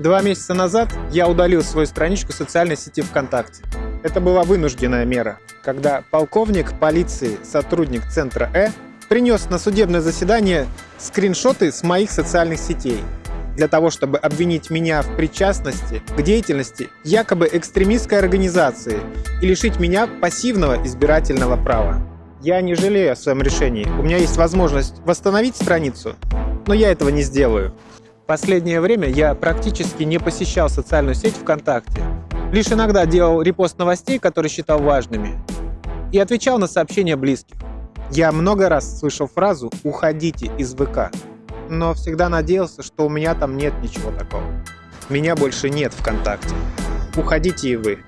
Два месяца назад я удалил свою страничку социальной сети ВКонтакте. Это была вынужденная мера, когда полковник полиции, сотрудник центра Э, принес на судебное заседание скриншоты с моих социальных сетей для того, чтобы обвинить меня в причастности к деятельности якобы экстремистской организации и лишить меня пассивного избирательного права. Я не жалею о своем решении. У меня есть возможность восстановить страницу, но я этого не сделаю. Последнее время я практически не посещал социальную сеть ВКонтакте. Лишь иногда делал репост новостей, которые считал важными, и отвечал на сообщения близких. Я много раз слышал фразу «уходите из ВК», но всегда надеялся, что у меня там нет ничего такого. Меня больше нет ВКонтакте. Уходите и вы.